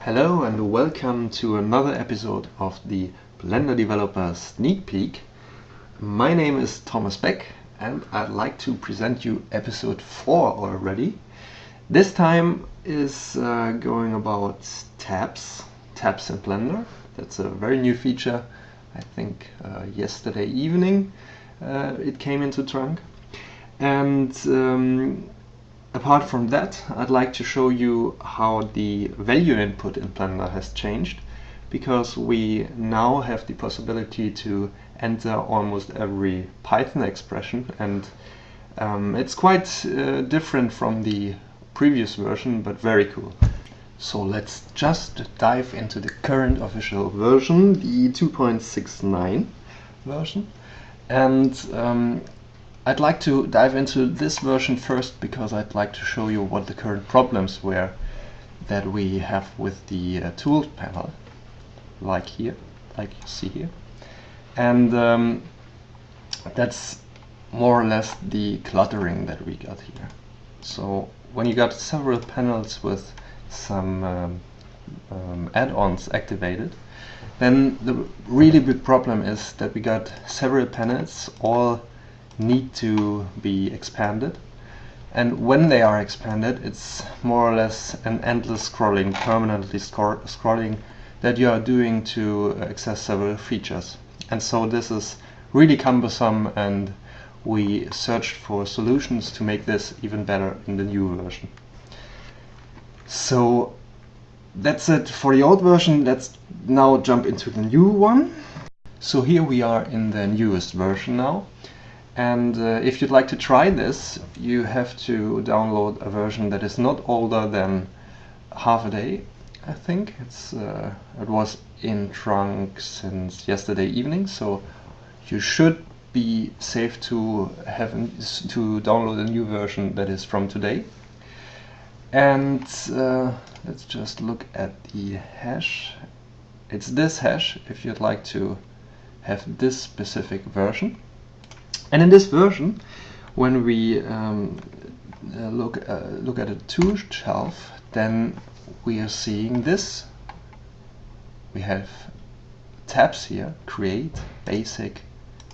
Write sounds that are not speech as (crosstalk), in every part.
Hello and welcome to another episode of the Blender Developer Sneak Peek. My name is Thomas Beck and I'd like to present you episode 4 already. This time is uh, going about tabs, tabs in Blender. That's a very new feature. I think uh, yesterday evening uh, it came into trunk. And um, Apart from that, I'd like to show you how the value input in Blender has changed because we now have the possibility to enter almost every Python expression and um, it's quite uh, different from the previous version but very cool. So let's just dive into the current official version, the 2.69 version. And um, I'd like to dive into this version first because I'd like to show you what the current problems were that we have with the uh, tools panel, like here, like you see here. And um, that's more or less the cluttering that we got here. So when you got several panels with some um, um, add-ons activated, then the really big problem is that we got several panels all need to be expanded. And when they are expanded, it's more or less an endless scrolling, permanently scrolling that you are doing to access several features. And so this is really cumbersome and we searched for solutions to make this even better in the new version. So that's it for the old version. Let's now jump into the new one. So here we are in the newest version now. And uh, if you'd like to try this, you have to download a version that is not older than half a day, I think. It's uh, It was in trunk since yesterday evening, so you should be safe to have to download a new version that is from today. And uh, let's just look at the hash. It's this hash if you'd like to have this specific version. And in this version, when we um, uh, look uh, look at a tool shelf, then we are seeing this. We have tabs here: create, basic,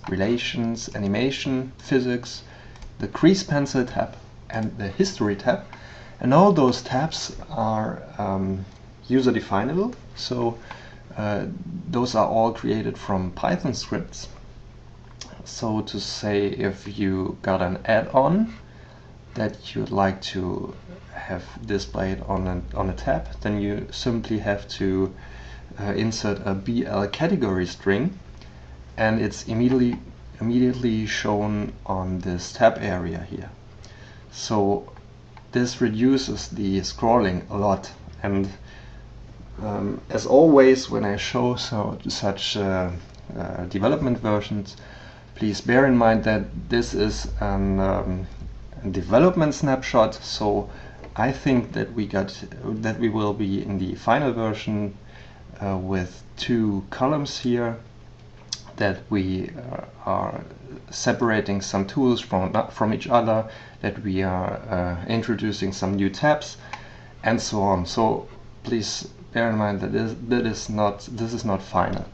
relations, animation, physics, the grease pencil tab, and the history tab. And all those tabs are um, user definable. So uh, those are all created from Python scripts so to say if you got an add-on that you'd like to have displayed on a, on a tab then you simply have to uh, insert a BL category string and it's immediately immediately shown on this tab area here. So this reduces the scrolling a lot and um, as always when I show so, such uh, uh, development versions Please bear in mind that this is an um, development snapshot, so I think that we got that we will be in the final version uh, with two columns here that we uh, are separating some tools from from each other that we are uh, introducing some new tabs and so on. So please bear in mind that this, that is not this is not final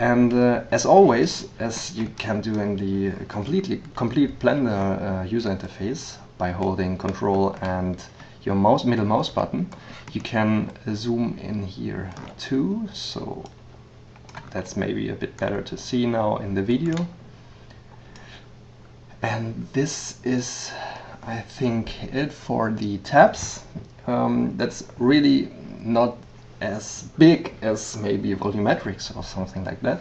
and uh, as always, as you can do in the completely complete Blender uh, user interface by holding Control and your mouse middle mouse button, you can zoom in here too. So that's maybe a bit better to see now in the video. And this is, I think, it for the tabs. Um, that's really not as big as maybe volumetrics or something like that,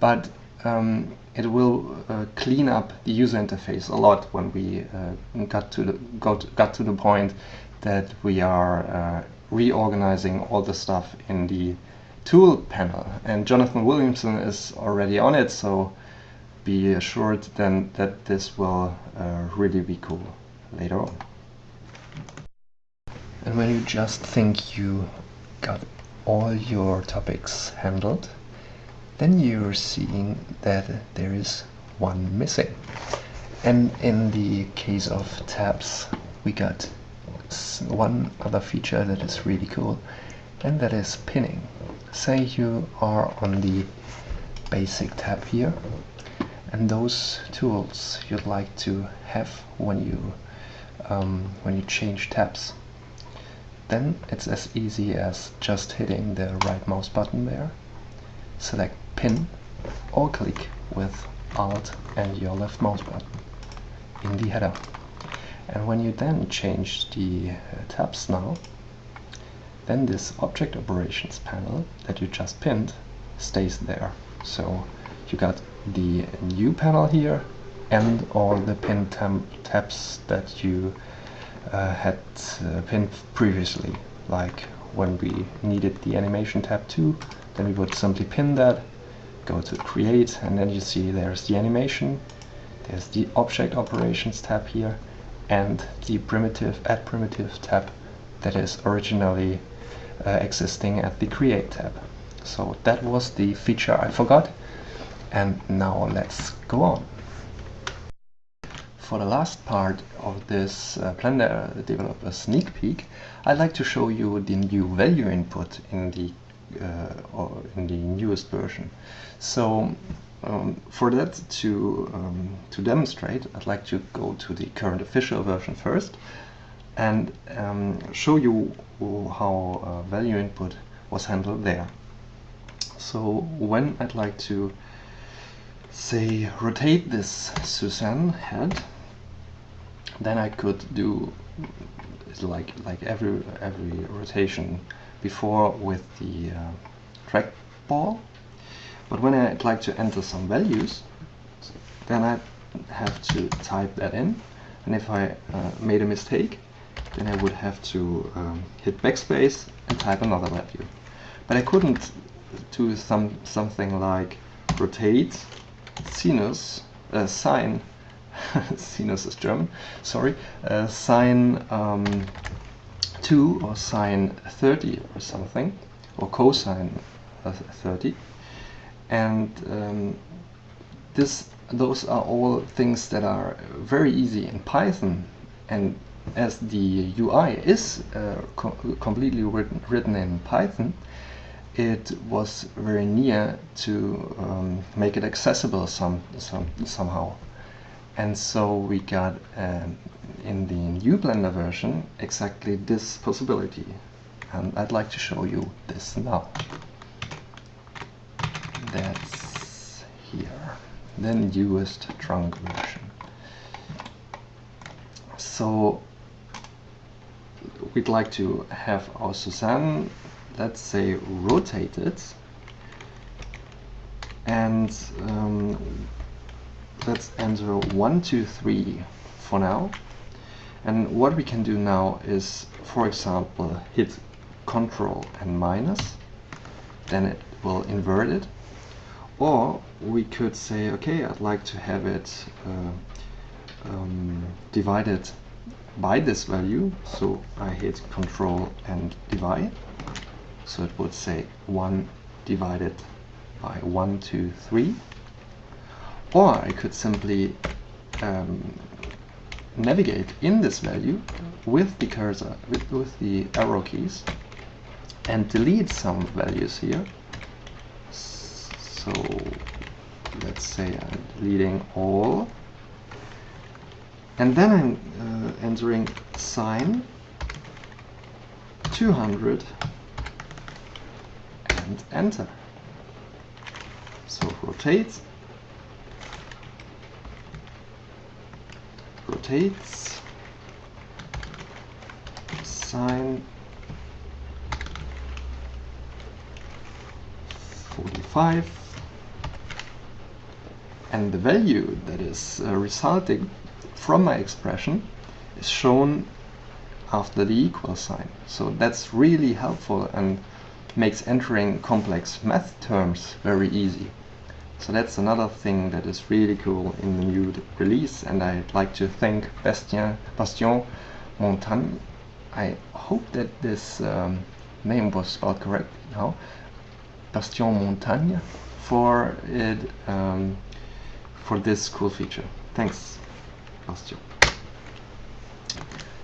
but um, it will uh, clean up the user interface a lot when we uh, got to the got, got to the point that we are uh, reorganizing all the stuff in the tool panel. And Jonathan Williamson is already on it, so be assured then that this will uh, really be cool later on. And when you just think you got all your topics handled, then you're seeing that there is one missing. And in the case of tabs, we got one other feature that is really cool. and that is pinning. Say you are on the basic tab here and those tools you'd like to have when you um, when you change tabs then it's as easy as just hitting the right mouse button there. Select pin or click with alt and your left mouse button in the header. And when you then change the uh, tabs now then this object operations panel that you just pinned stays there. So you got the new panel here and all the pin tabs that you had uh, pinned previously. Like when we needed the animation tab too then we would simply pin that go to create and then you see there's the animation there's the object operations tab here and the primitive add primitive tab that is originally uh, existing at the create tab. So that was the feature I forgot and now let's go on for the last part of this uh, Blender developer sneak peek I'd like to show you the new value input in the uh, in the newest version. So um, for that to um, to demonstrate I'd like to go to the current official version first and um, show you how uh, value input was handled there. So when I'd like to say rotate this Suzanne head then I could do like like every every rotation before with the uh, trackball but when I'd like to enter some values then I have to type that in. And if I uh, made a mistake then I would have to um, hit backspace and type another value. But I couldn't do some something like rotate sinus uh, sine (laughs) sinus is German sorry. Uh, sine um, 2 or sine 30 or something or cosine 30 and um, this those are all things that are very easy in Python. And as the UI is uh, co completely written, written in Python it was very near to um, make it accessible some, some somehow and so we got um, in the new Blender version exactly this possibility. And I'd like to show you this now. That's here. The newest trunk version. So we'd like to have our Suzanne let's say rotated and um, let's enter 1 2 3 for now. And what we can do now is for example hit control and minus then it will invert it. Or we could say okay I'd like to have it uh, um, divided by this value. So I hit control and divide. So it would say 1 divided by 1, 2, 3. Or I could simply um, navigate in this value with the cursor, with, with the arrow keys, and delete some values here. So let's say I'm deleting all. And then I'm uh, entering sine 200 and enter. So rotate, sine 45 and the value that is uh, resulting from my expression is shown after the equal sign. So that's really helpful and makes entering complex math terms very easy. So that's another thing that is really cool in the new release and I'd like to thank Bastien, Bastion Montagne. I hope that this um, name was spelled correctly now. Bastien Montagne for it um, for this cool feature. Thanks, Bastien.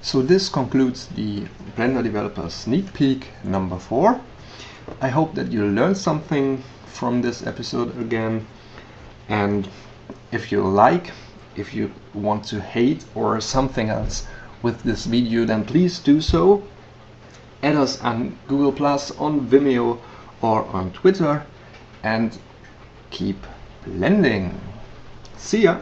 So this concludes the Blender Developer Sneak Peek number 4. I hope that you learned something from this episode again and if you like, if you want to hate or something else with this video then please do so. Add us on Google Plus, on Vimeo or on Twitter and keep blending. See ya!